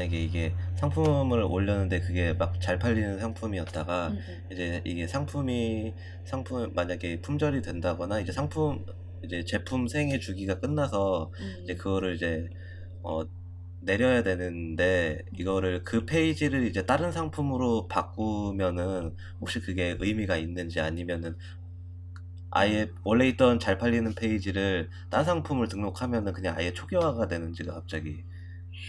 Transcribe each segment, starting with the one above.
만약에 이게 상품을 올렸는데 그게 막 잘 팔리는 상품이었다가 음, 음. 이제 이게 상품이 상품 만약에 품절이 된다거나 이제 상품 이제 제품 생애 주기가 끝나서 음. 이제 그거를 이제 어 내려야 되는데 이거를 그 페이지를 이제 다른 상품으로 바꾸면은 혹시 그게 의미가 있는지 아니면은 아예 원래 있던 잘 팔리는 페이지를 딴 상품을 등록하면은 그냥 아예 초기화가 되는지가 갑자기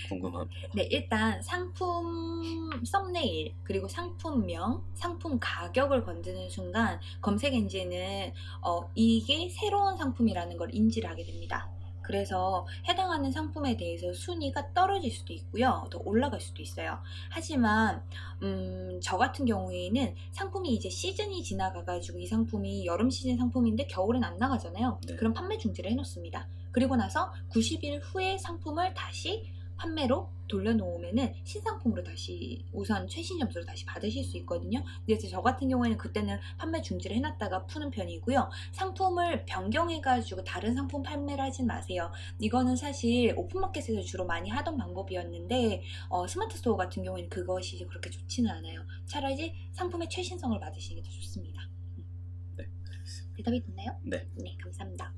궁금합니다. 네, 일단 상품 썸네일 그리고 상품명, 상품 가격을 건드는 순간 검색 엔진은 어, 이게 새로운 상품이라는 걸 인지를 하게 됩니다. 그래서 해당하는 상품에 대해서 순위가 떨어질 수도 있고요. 더 올라갈 수도 있어요. 하지만 음, 저 같은 경우에는 상품이 이제 시즌이 지나가 가지고 이 상품이 여름 시즌 상품인데 겨울엔 안 나가잖아요. 네. 그럼 판매 중지를 해놓습니다. 그리고 나서 90일 후에 상품을 다시 판매로 돌려놓으면은 신상품으로 다시 우선 최신 점수를 다시 받으실 수 있거든요. 그래서 저 같은 경우에는 그때는 판매 중지를 해놨다가 푸는 편이고요. 상품을 변경해가지고 다른 상품 판매를 하진 마세요. 이거는 사실 오픈마켓에서 주로 많이 하던 방법이었는데 어, 스마트 스토어 같은 경우에는 그것이 그렇게 좋지는 않아요. 차라리 상품의 최신성을 받으시는 게 더 좋습니다. 음. 네, 대답이 됐나요? 네. 네, 감사합니다.